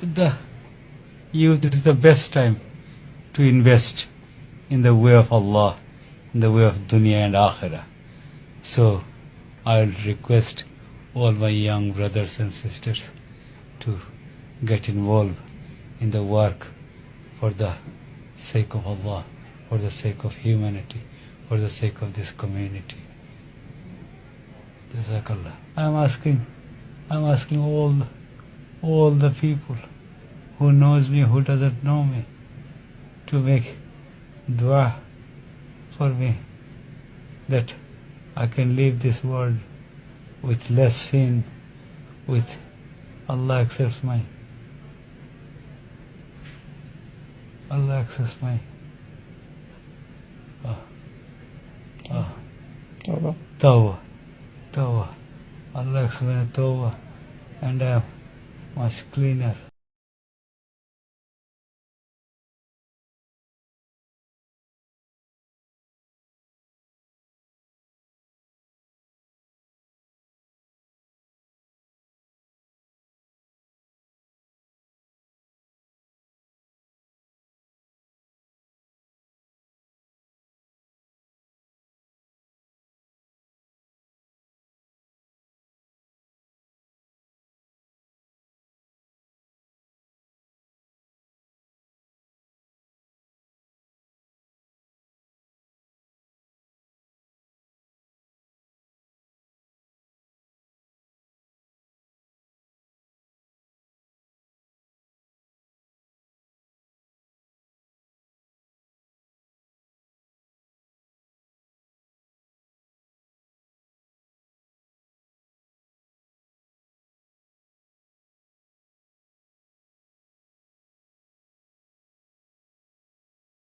the youth, is the best time to invest in the way of Allah, in the way of dunya and akhirah. So I will request all my young brothers and sisters to get involved in the work for the sake of Allah, for the sake of humanity, for the sake of this community. Jazakallah. I am asking, I am asking all, all the people who knows me, who doesn't know me, to make dua for me that I can leave this world with less sin, with Allah accepts my Allah accepts my uh, uh, Allah. tawbah, tawbah. Allah accepts my tawbah and I am much cleaner.